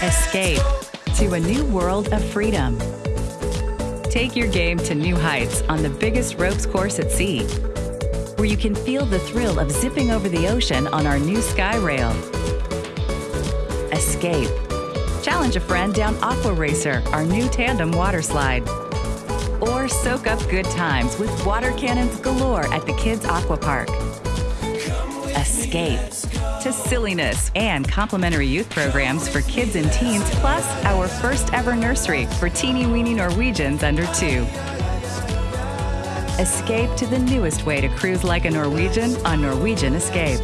Escape to a new world of freedom. Take your game to new heights on the biggest ropes course at sea, where you can feel the thrill of zipping over the ocean on our new Sky Rail. Escape. Challenge a friend down Aqua Racer, our new tandem water slide. Or soak up good times with water cannons galore at the Kids Aqua Park. Escape to silliness and complimentary youth programs for kids and teens, plus our first ever nursery for teeny weeny Norwegians under two. Escape to the newest way to cruise like a Norwegian on Norwegian Escape.